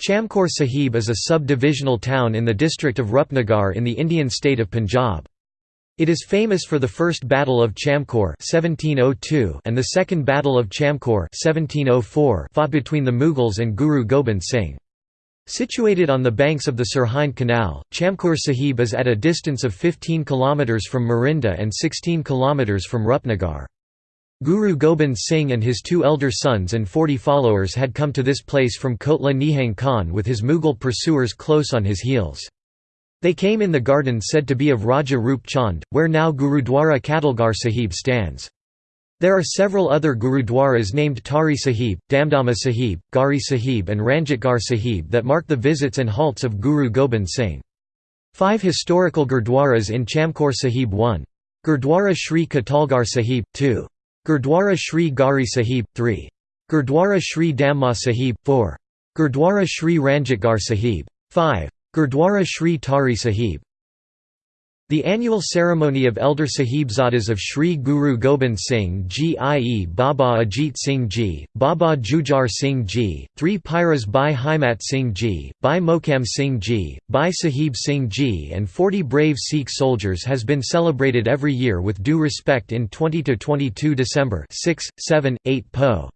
Chamkaur Sahib is a sub-divisional town in the district of Rupnagar in the Indian state of Punjab. It is famous for the First Battle of Chamkaur oh and the Second Battle of Chamkaur oh fought between the Mughals and Guru Gobind Singh. Situated on the banks of the Sirhind Canal, Chamkaur Sahib is at a distance of 15 km from Morinda and 16 km from Rupnagar. Guru Gobind Singh and his two elder sons and forty followers had come to this place from Kotla Nihang Khan with his Mughal pursuers close on his heels. They came in the garden said to be of Raja Rup Chand, where now Gurudwara Katalgarh Sahib stands. There are several other Gurudwaras named Tari Sahib, Damdama Sahib, Gari Sahib and Ranjitgarh Sahib that mark the visits and halts of Guru Gobind Singh. Five historical Gurdwaras in Chamkaur Sahib 1. Gurdwara Shri Katalgarh Sahib, 2. Gurdwara Shri Gari Sahib, 3. Gurdwara Shri Damma Sahib, 4. Gurdwara Shri Ranjitgarh Sahib. 5. Gurdwara Shri Tari Sahib. The annual ceremony of Elder Sahibzadas of Sri Guru Gobind Singh Ji. Baba Ajit Singh Ji, Baba Jujhar Singh Ji, three Piaras Bhai Himat Singh Ji, Bhai Mohkam Singh Ji, Bhai Sahib Singh Ji and 40 brave Sikh soldiers has been celebrated every year with due respect in 20–22 December 6, 7, 8 Poh.